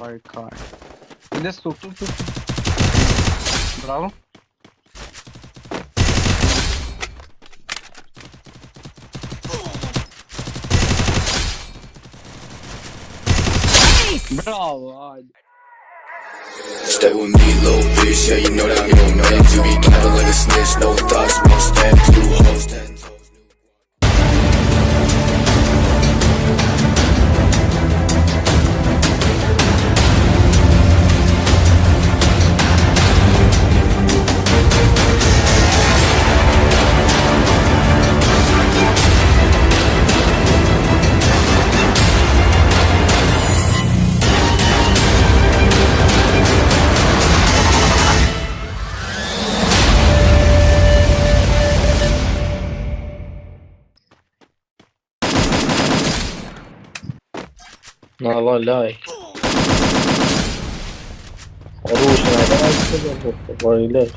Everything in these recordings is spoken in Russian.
Vai, cara. Desce tu, tu, tu, tu. Bravo. Bravo. Stay with me, little bitch. Yeah, you know that I'm your man. You be capping like a snitch. No thoughts, one step, two hoes, ten والله لاي أروح ما ليش؟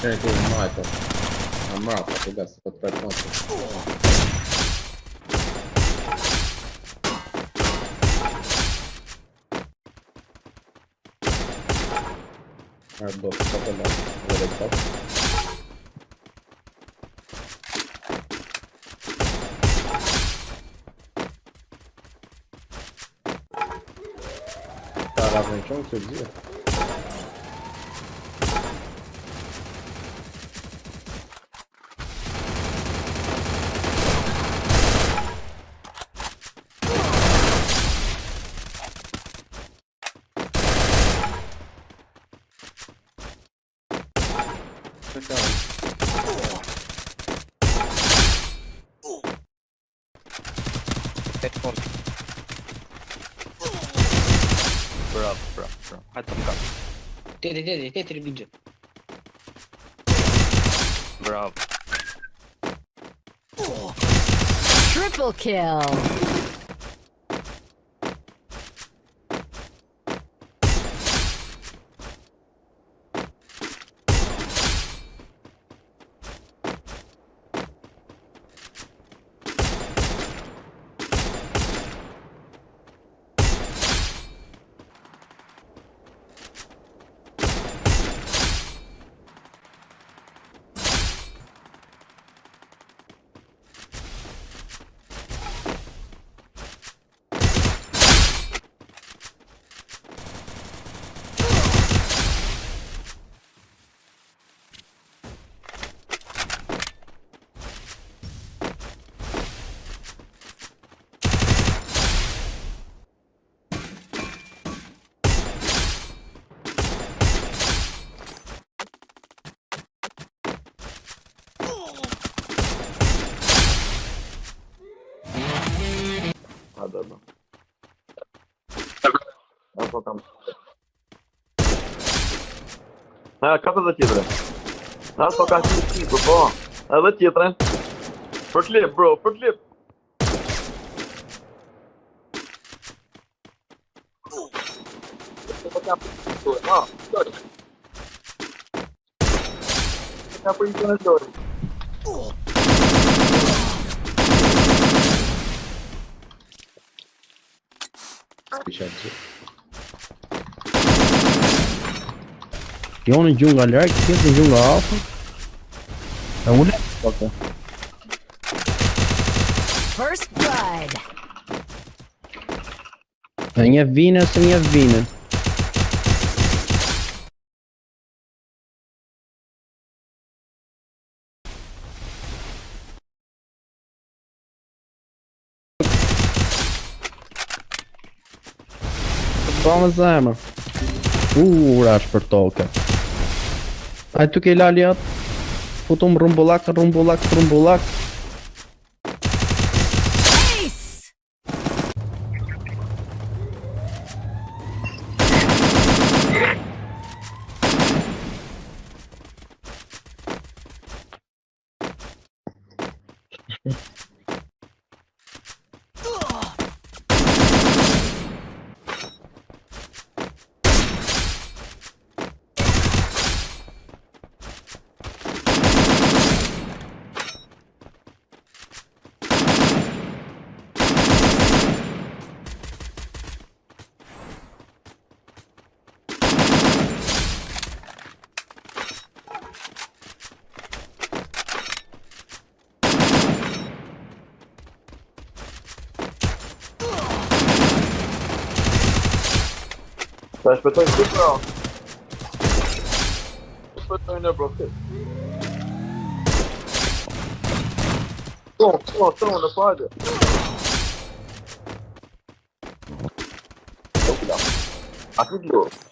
Сюда, вот, валяй. C'è tu un mato. Ammazza, che cazzo, per per conto. Guarda, sto per Bro, Bravo, bravo, bravo. Attaccati. Dietro, did dietro did bigio. Bro. Triple kill. А, да, да. А что там? А, как это титры? А, пока типа, о, это титры. Форклип, бро, форклип. А, сори. Я поищу Deixa de um no que tem de um Alpha. É um único foca. First Blood. Minha Vina, essa minha Vina. Pa me zemër. Ura është për toke. A tu ke lali atë? Futum rumbullak, rumbullak, rumbullak. Bah, je peux te faire une là. Je peux te faire une on a pas de. Oh là. Ah, Tout de.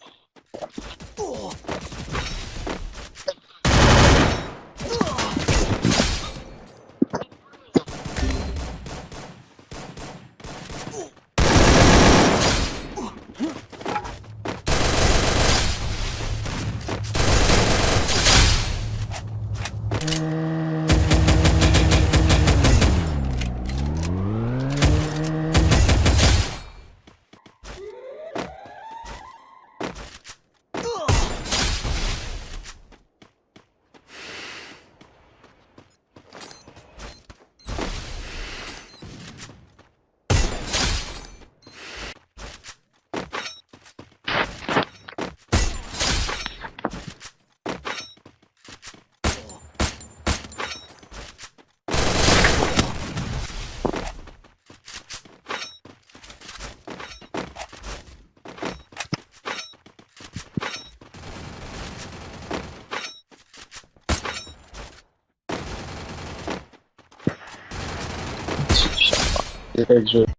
Exit.